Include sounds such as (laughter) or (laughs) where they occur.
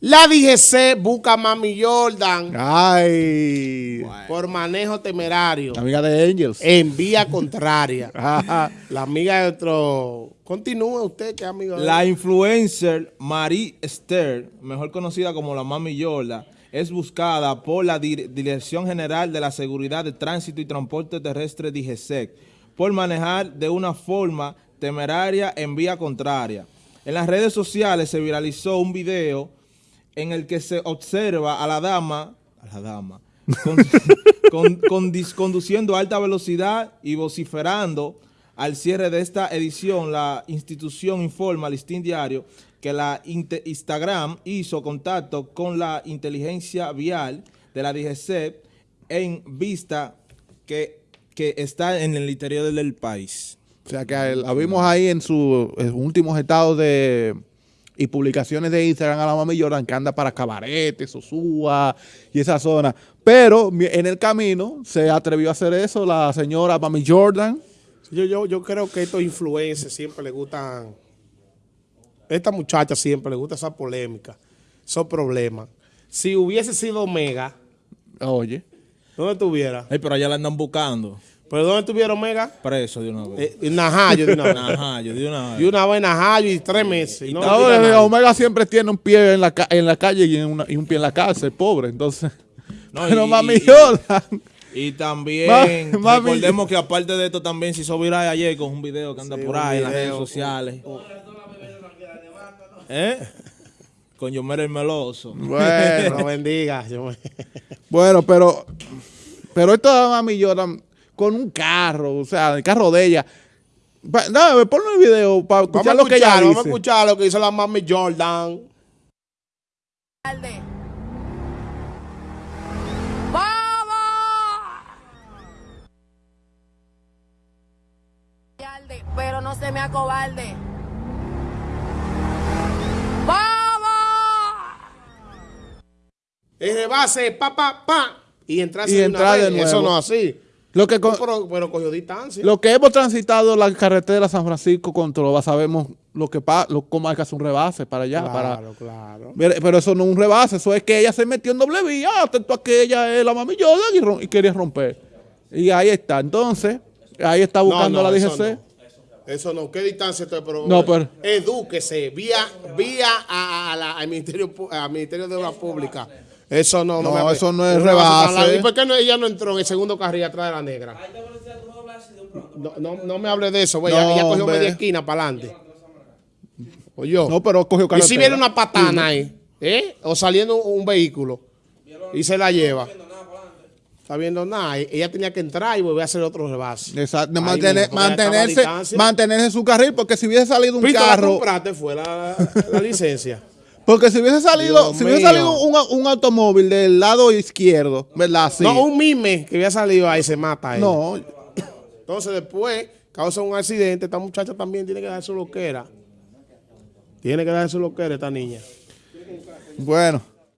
La DGC busca a Mami Jordan Ay. por manejo temerario Amiga de Angels. en vía contraria. (laughs) La amiga de otro... Continúe usted, que es amigo de La influencer Marie Esther, mejor conocida como la Mami Yola, es buscada por la Dir- Dirección General de la Seguridad de Tránsito y Transporte Terrestre DGSEC por manejar de una forma temeraria en vía contraria. En las redes sociales se viralizó un video en el que se observa a la dama, a la dama, (laughs) con- con- con- dis- conduciendo a alta velocidad y vociferando al cierre de esta edición, la institución informa al Listín Diario que la Instagram hizo contacto con la inteligencia vial de la DGC en vista que, que está en el interior del país. O sea que la vimos ahí en sus últimos estados de y publicaciones de Instagram a la mami Jordan que anda para Cabarete, Sosúa y esa zona. Pero en el camino se atrevió a hacer eso la señora mami Jordan. Yo, yo, yo creo que estos influencers siempre les gustan, esta muchacha siempre le gusta esa polémica, esos problemas. Si hubiese sido Omega, Oye, ¿dónde estuviera? Ay, pero allá la andan buscando. ¿Pero dónde estuviera Omega? Preso de una vez. Eh, en Najayo de una vez. (laughs) Ajá, yo de una vez. Y una vez en Najayo y tres meses. y no No. Omega siempre tiene un pie en la, ca- en la calle y, en una- y un pie en la cárcel, pobre. Entonces, (laughs) No, (laughs) pero y- mami y- Jordan. Y también, Ma- mami. recordemos que aparte de esto también se hizo viral ayer con un video que anda Sí, por ahí en las redes sociales. ¿Eh? Con Yomer el Meloso. Bueno, No bendiga. Bueno, pero, pero esto de Mami Jordan con un carro, o sea, el carro de ella. Dame, ponle el video para escuchar lo que ella escuchar, vamos a dice. escuchar lo que dice la mami Jordan. ¡Vamos! Pero no se me acobarde. ¡Vamos! El rebase, pa, pa, pa. Y entrar Y de entrar una de vez. Eso nuevo. no es así. Lo que, con- Pero, pero cogió distancia. lo que hemos transitado la carretera San Francisco con Trova, sabemos lo que lo, cómo hay que hacer un rebase para allá. para, claro, claro. Mire, pero eso no es un rebase, eso es que ella se metió en doble vía, atento a que ella es la Mami Jordan y, quería romper. Y ahí está. Entonces, ahí está buscando la eso DGC. no. Eso no, ¿qué distancia estoy? Pero, No, pero- Edúquese, vía, vía a, a la- al, Ministerio, al Ministerio de Obras Públicas. Eso no, No, me eso no es rebase. ¿Y por qué no, ella no entró en el segundo carril atrás de la negra? No, no, no me hable de eso, güey. No, ella, cogió hombre. media esquina para adelante. O yo. No, pero cogió y carretera. si viene una patana ahí, ¿eh? O saliendo un, vehículo y se la lleva. Está viendo nada. E- Ella tenía que entrar y volver a hacer otro rebase. Exacto, mantener- mismo, mantenerse, mantenerse en su carril, porque si hubiese salido un ¿y tú la carro, compraste fue la, la licencia. Porque si hubiese salido, Dios si hubiese mío. salido un, un automóvil del lado izquierdo, ¿verdad? Sí. No, un mime que había salido ahí se mata ella. No, Entonces después causa un accidente. Esta muchacha también tiene que dar su loquera. Tiene que dar su loquera esta niña. bueno,